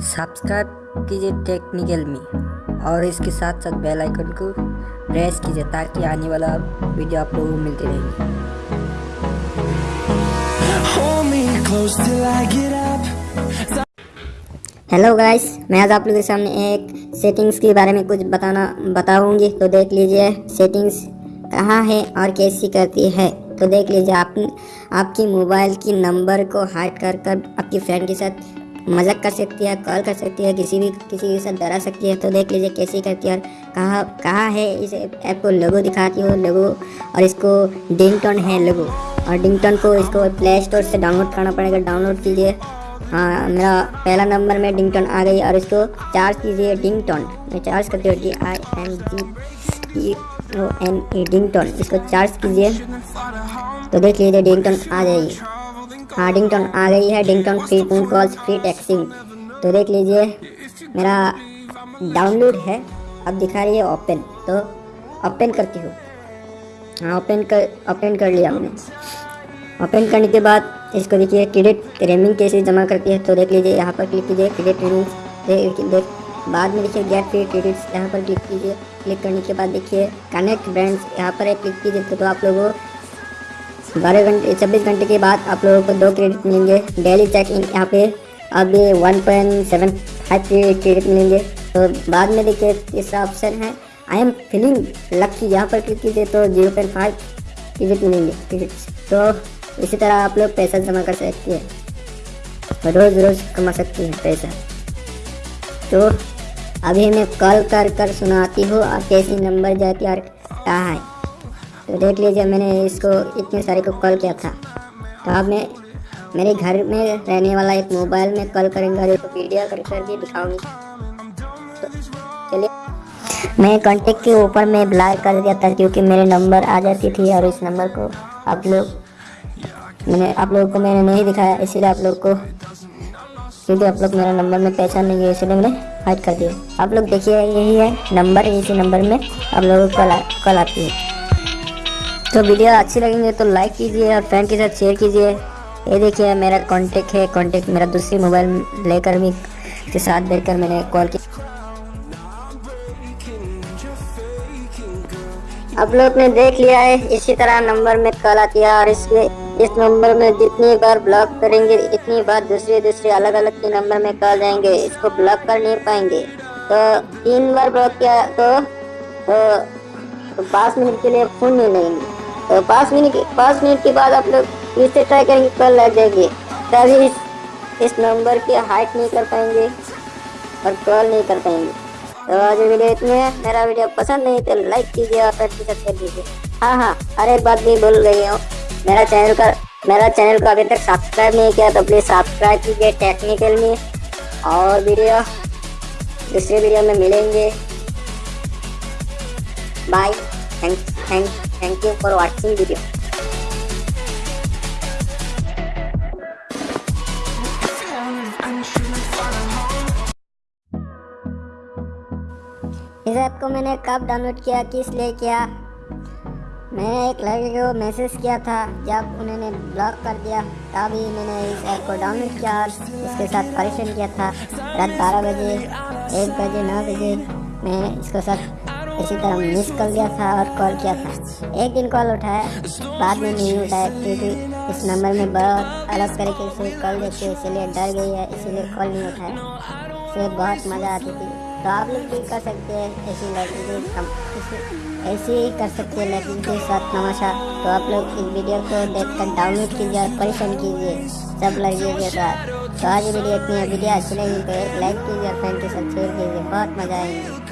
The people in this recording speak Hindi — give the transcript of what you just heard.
सब्सक्राइब कीजिए टेक्निकल में और इसके साथ साथ बेल आइकन को प्रेस कीजिए ताकि आने वाला वीडियो आप लोगों को मिलते रहेंगे. हेलो गाइस मैं आज आप लोगों के सामने एक सेटिंग्स के बारे में कुछ बताना बताऊँगी। तो देख लीजिए सेटिंग्स कहाँ है और कैसी करती है। तो देख लीजिए आप आपकी मोबाइल की नंबर को हाइड कर कर आपकी फ्रेंड के साथ मज़ाक कर सकती है, कॉल कर सकती है, किसी भी, किसी के साथ डरा सकती है तो देख लीजिए कैसी करती है और कहाँ कहाँ है इस ऐप को लोगो दिखाती हो, लोगो और इसको डिंगटोन है लोगो। और डिंगटोन को इसको प्ले स्टोर से डाउनलोड करना पड़ेगा डाउनलोड कीजिए। हाँ मेरा पहला नंबर में डिंगटोन आ गई और इसको चार्ज कीजिए डिंगटोन मैं चार्ज करती हूँ D I N G E O N E Dingtone इसको चार्ज कीजिए तो देख लीजिए डिंगटोन आ जाएगी। हाँ डिंगटोन आ गई है Dingtone free phone calls free texting तो देख लीजिए, मेरा डाउनलोड है, अब दिखा रही है ओपन तो ओपन करती हूँ। हाँ ओपन कर ओपन कर लिया मैंने ओपन करने के बाद इसको देखिए क्रेडिट रेमिंग कैसे जमा करती है तो देख लीजिए, यहाँ पर क्लिक कीजिए क्रेडिट रेमिंग देख, बाद में देखिए गेट फ्री क्रेडिट्स यहाँ पर क्लिक कीजिए। क्लिक करने के बाद देखिए कनेक्ट ब्रांड्स यहाँ पर क्लिक कीजिए तो आप लोगों बारह घंटे, छब्बीस घंटे के बाद आप लोगों को दो क्रेडिट मिलेंगे। डेली चेक इन यहाँ पे अभी one point seven five credit मिलेंगे। तो बाद में देखिए तीसरा ऑप्शन है। आई एम फीलिंग लकी यहाँ पर क्लिक कीजिए तो ज़ीरो पॉइंट फाइव क्रेडिट मिलेंगे। क्रेडिट तो इसी तरह आप लोग पैसा जमा कर सकते हैं। रोज़ रोज़ कमा सकते हैं पैसा। तो अभी मैं कॉल कर कर सुनाती हूँ और कैसी नंबर जाती और कहाँ है। तो देख लीजिए, मैंने इसको इतने सारे को कॉल किया था। तो अब मैं, मेरे घर में रहने वाला एक मोबाइल में कॉल करेंगे और वीडियो कर करके दिखाऊँगी। तो चलिए, मैं कॉन्टेक्ट के ऊपर मैं ब्लर कर दिया था, क्योंकि मेरे नंबर आ जाती थी और इस नंबर को आप लोग, मैंने, आप लोगों को मैंने नहीं दिखाया, इसीलिए आप लोग को, क्योंकि आप लोग मेरा नंबर में पहचान नहीं है इसलिए मैंने हाइड कर दिया। आप लोग देखिए, यही है नंबर इसी नंबर में आप लोगों को कल आती है। तो वीडियो अच्छी लगेंगे तो लाइक कीजिए और फ्रेंड के साथ शेयर कीजिए। ये देखिए मेरा कांटेक्ट है कांटेक्ट मेरा दूसरी मोबाइल लेकर भी के साथ बैठकर मैंने कॉल किया आप लोग ने देख लिया है इसी तरह नंबर में कॉल आती है और इसमें इस नंबर में जितनी बार ब्लॉक करेंगे इतनी बार दूसरे दूसरे अलग अलग के नंबर में कॉल जाएँगे इसको ब्लॉक कर नहीं पाएँगे। तो तीन बार ब्लॉक किया तो, तो, तो पाँच मिनट के लिए फ़ोन नहीं लगेंगे तो पाँच मिनट पाँच मिनट के बाद आप लोग फिर से ट्राई करेंगे कल लग जाएँगे। तभी इस, इस नंबर की हाइट नहीं कर पाएँगे और कॉल नहीं कर पाएँगे। तो आज वीडियो इतने मेरा वीडियो पसंद नहीं तो लाइक कीजिए और फ्रेंड के साथ शेयर हाँ हाँ अरे एक बात भी बोल गई हूँ। मेरा चैनल का मेरा चैनल को अभी तक सब्सक्राइब नहीं किया तो प्लीज़ सब्सक्राइब कीजिए टेक्निकल में। और वीडियो दूसरे वीडियो में मिलेंगे। Bye thank thank thank you for watching video इस ऐप को मैंने कब डाउनलोड किया, किस लिए किया? मैंने एक लड़के को मैसेज किया था, जब उन्होंने ब्लॉक कर दिया। तभी मैंने इस ऐप को डाउनलोड किया और इसके साथ परेशान किया था। रात बारह बजे, एक बजे, नौ बजे, मैं इसके साथ इसी तरह मिस कर दिया था और कॉल किया था। एक दिन कॉल उठाया, बाद में नहीं उठाया क्योंकि इस नंबर में बहुत अलग तरीके से कॉल देती है इसीलिए डर गई है, इसीलिए कॉल नहीं उठाया। इससे बहुत मज़ा आती थी। तो आप लोग भी कर सकते हैं ऐसी लड़की ऐसे ही कर सकते हैं लड़की के साथ नमाशा तो आप लोग इस वीडियो को देखकर डाउनलोड कीजिए और परेशान कीजिए सब लड़कियों के साथ। तो आज वीडियो इतनी वीडियो अच्छी लगी तो लाइक कीजिए और फ्रेंड के साथ शेयर कीजिए। बहुत मज़ा आएँगे।